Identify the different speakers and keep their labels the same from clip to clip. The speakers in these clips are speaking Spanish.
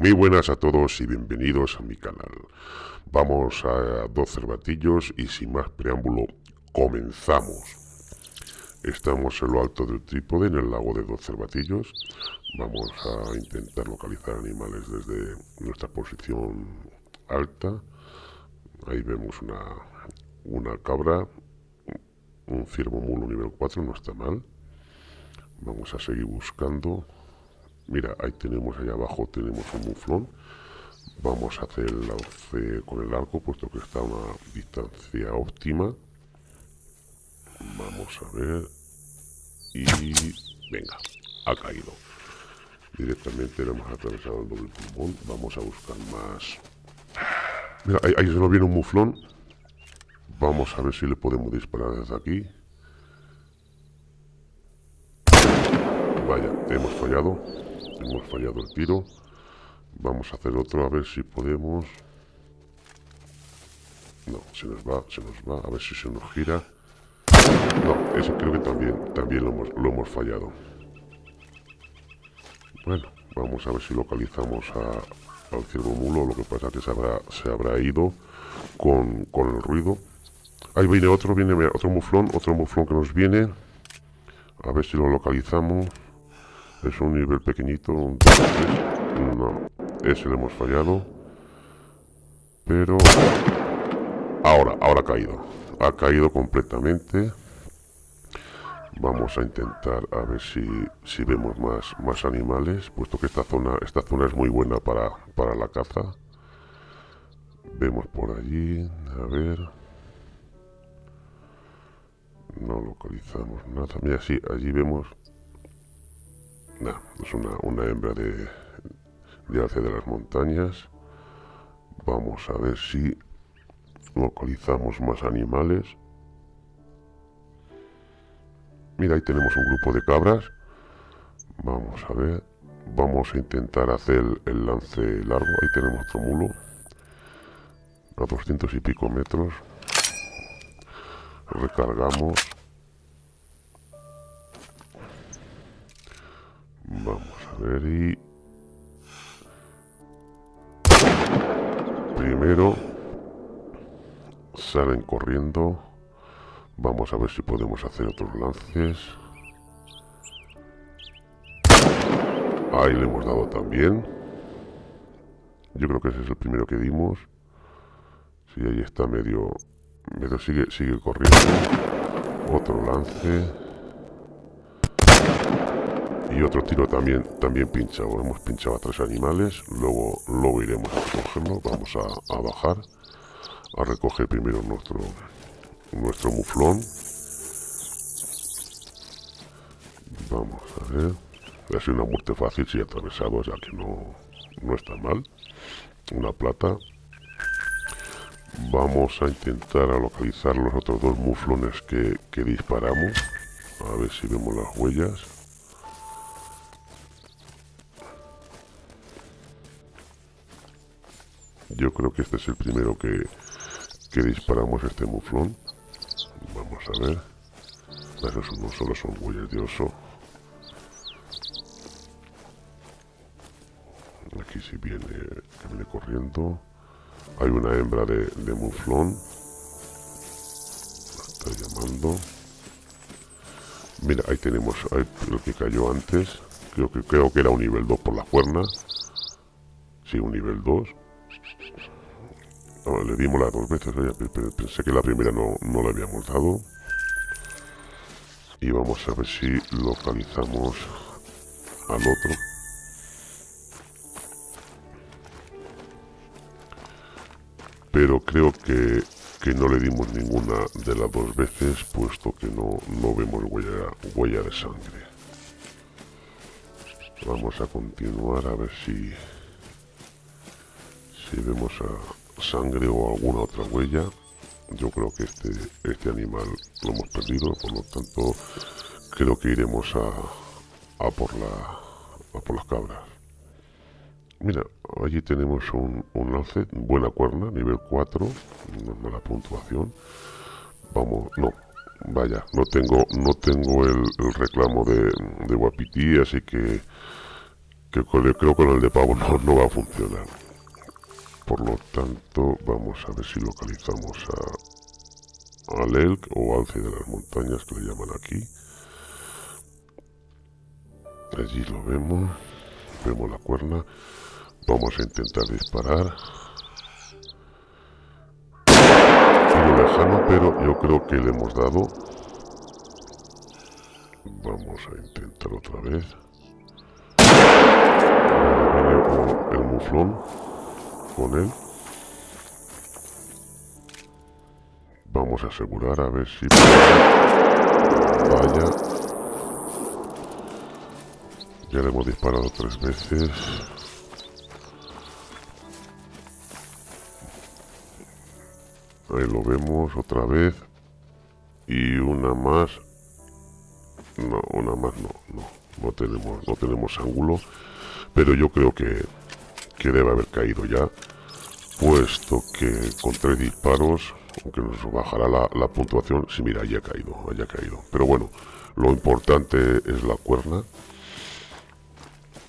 Speaker 1: Muy buenas a todos y bienvenidos a mi canal. Vamos a dos cervatillos y sin más preámbulo, comenzamos. Estamos en lo alto del trípode, en el lago de dos cervatillos. Vamos a intentar localizar animales desde nuestra posición alta. Ahí vemos una, una cabra, un ciervo mulo nivel 4, no está mal. Vamos a seguir buscando. Mira, ahí tenemos, allá abajo tenemos un muflón. Vamos a hacer el lance con el arco, puesto que está a una distancia óptima. Vamos a ver. Y... Venga, ha caído. Directamente le hemos atravesado el doble pulmón. Vamos a buscar más. Mira, ahí, ahí se nos viene un muflón. Vamos a ver si le podemos disparar desde aquí. Vaya, hemos fallado. Hemos fallado el tiro. Vamos a hacer otro a ver si podemos. No, se nos va, se nos va. A ver si se nos gira. No, ese creo que también, también lo, hemos, lo hemos fallado. Bueno, vamos a ver si localizamos al ciervo mulo. Lo que pasa es que se habrá, se habrá ido con, con el ruido. Ahí viene otro, viene otro muflón, otro muflón que nos viene. A ver si lo localizamos. Es un nivel pequeñito. Un no, ese le hemos fallado. Pero... Ahora, ahora ha caído. Ha caído completamente. Vamos a intentar a ver si, si vemos más, más animales, puesto que esta zona, esta zona es muy buena para, para la caza. Vemos por allí, a ver... No localizamos nada. Mira, sí, allí vemos es una, una hembra de, de hace de las montañas. Vamos a ver si localizamos más animales. Mira, ahí tenemos un grupo de cabras. Vamos a ver. Vamos a intentar hacer el lance largo. Ahí tenemos otro mulo. A 200 y pico metros. Recargamos. Ver y... Primero... Salen corriendo. Vamos a ver si podemos hacer otros lances. Ahí le hemos dado también. Yo creo que ese es el primero que dimos. Sí, ahí está medio... Medio sigue, sigue corriendo. Otro lance y otro tiro también también pinchado hemos pinchado a tres animales luego luego iremos a recogerlo. Vamos a, a bajar a recoger primero nuestro nuestro muflón. Vamos a ver. Sido una muerte fácil si atravesado ya que no no está mal. Una plata. Vamos a intentar localizar los otros dos muflones que, que disparamos. A ver si vemos las huellas Yo creo que este es el primero que, que disparamos este muflón. Vamos a ver. Esos no solo son huellas de oso. Aquí sí viene, viene corriendo. Hay una hembra de, de muflón. está llamando. Mira, ahí tenemos ahí, lo que cayó antes. Creo que, creo que era un nivel 2 por la cuerna. Sí, un nivel 2 le dimos las dos veces, pensé que la primera no, no la habíamos dado. Y vamos a ver si localizamos al otro. Pero creo que, que no le dimos ninguna de las dos veces, puesto que no, no vemos huella, huella de sangre. Vamos a continuar a ver si si vemos a sangre o alguna otra huella yo creo que este este animal lo hemos perdido por lo tanto creo que iremos a, a por la a por las cabras mira allí tenemos un, un lance buena cuerna nivel 4 no la puntuación vamos no vaya no tengo no tengo el, el reclamo de, de así que que creo que con el de pavo no, no va a funcionar. Por lo tanto, vamos a ver si localizamos a, al elk o alce de las montañas que le llaman aquí. Allí lo vemos, vemos la cuerna. Vamos a intentar disparar. Lejano, pero yo creo que le hemos dado. Vamos a intentar otra vez. El muflón con él. Vamos a asegurar a ver si vaya. Ya le hemos disparado tres veces. Ahí lo vemos otra vez. Y una más. No, una más no, no. No tenemos, no tenemos ángulo. Pero yo creo que, que debe haber caído ya. Puesto que con tres disparos, aunque nos bajará la, puntuación, si mira, haya caído, haya caído. Pero bueno, lo importante es la cuerna.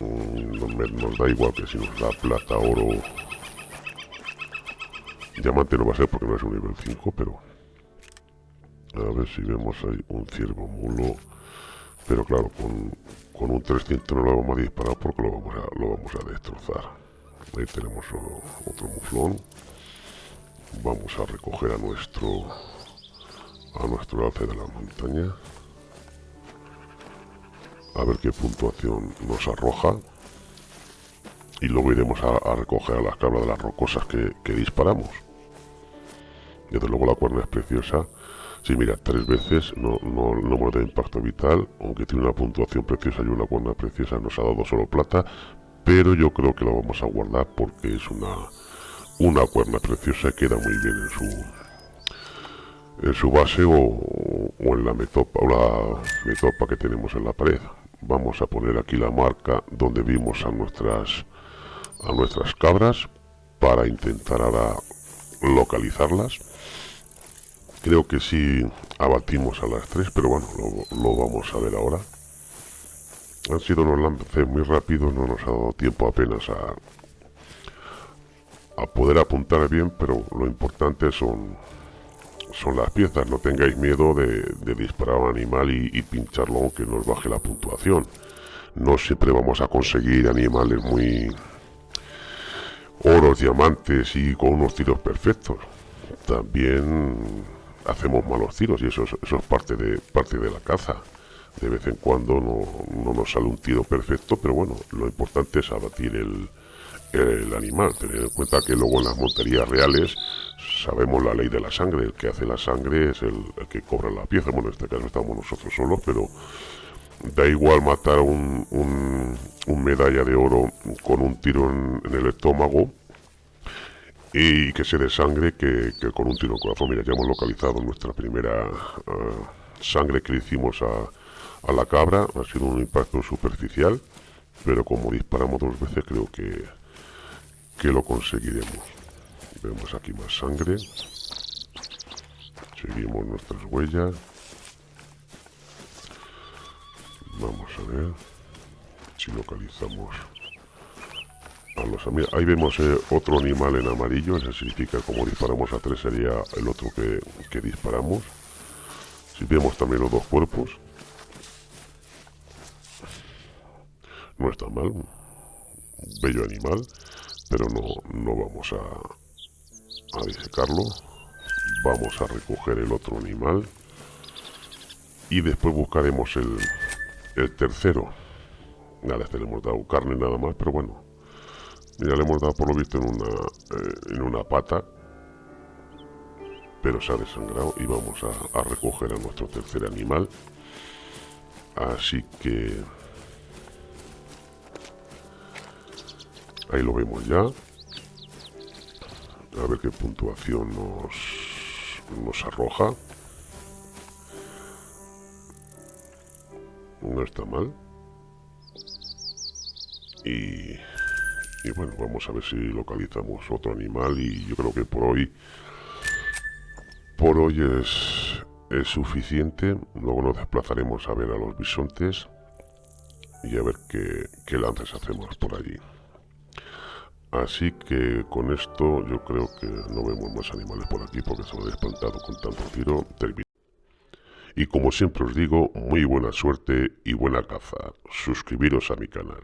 Speaker 1: Mm, nos da igual que si nos da plata, oro Diamante no va a ser porque no es un nivel 5, pero... A ver si vemos ahí un ciervo mulo. Pero claro, con, con un 300 no lo vamos a disparar porque lo vamos a, lo vamos a destrozar. Ahí tenemos otro muflón. Vamos a recoger a nuestro a nuestro alce de la montaña. A ver qué puntuación nos arroja y luego iremos a, recoger a las cabras de las rocosas que, disparamos. Desde luego la cuerna es preciosa. Si mira, tres veces no, no, no hemos dado impacto vital, aunque tiene una puntuación preciosa y una cuerna preciosa, nos ha dado solo plata, pero yo creo que la vamos a guardar porque es una, una cuerna preciosa queda muy bien en su en su base o, en la metopa o la metopa que tenemos en la pared. Vamos a poner aquí la marca donde vimos a nuestras a nuestras cabras para intentar ahora localizarlas. Creo que sí abatimos a las tres, pero bueno, lo, vamos a ver ahora. Han sido unos lances muy rápidos, no nos ha dado tiempo apenas a, a poder apuntar bien, pero lo importante son, son las piezas. No tengáis miedo de, disparar a un animal y, pincharlo aunque nos baje la puntuación. No siempre vamos a conseguir animales muy, oros, diamantes y con unos tiros perfectos. También hacemos malos tiros y eso es, eso es parte, de, parte de la caza. De vez en cuando no, nos sale un tiro perfecto, pero bueno, lo importante es abatir el, el animal. Tener en cuenta que luego en las monterías reales sabemos la ley de la sangre. El que hace la sangre es el, que cobra la pieza. Bueno, en este caso estamos nosotros solos, pero da igual matar un, un, medalla de oro con un tiro en, el estómago y que se dé sangre que, con un tiro en corazón. Mira, ya hemos localizado nuestra primera ah, sangre que le hicimos a, a, la cabra. Ha sido un impacto superficial, pero como disparamos dos veces creo que, que lo conseguiremos. Vemos aquí más sangre. Seguimos nuestras huellas. Vamos a ver si localizamos a los amigos. Ahí vemos eh, otro animal en amarillo, eso significa como disparamos a tres sería el otro que, que disparamos. Si vemos también los dos cuerpos. No está mal. Bello animal. Pero no, no vamos a, a disecarlo. Vamos a recoger el otro animal. Y después buscaremos el, el tercero. Nada, este le hemos dado carne nada más, pero bueno. Ya le hemos dado por lo visto en una, eh, en una pata. Pero se ha desangrado y vamos a, a recoger a nuestro tercer animal. Así que... Ahí lo vemos ya. A ver qué puntuación nos, nos arroja. no está mal. Y, y bueno, vamos a ver si localizamos otro animal y yo creo que por hoy por hoy es, es suficiente. Luego nos desplazaremos a ver a los bisontes y a ver qué, qué lances hacemos por allí. Así que con esto yo creo que no vemos más animales por aquí porque se he espantado con tanto tiro. Y como siempre os digo, muy buena suerte y buena caza. Suscribiros a mi canal.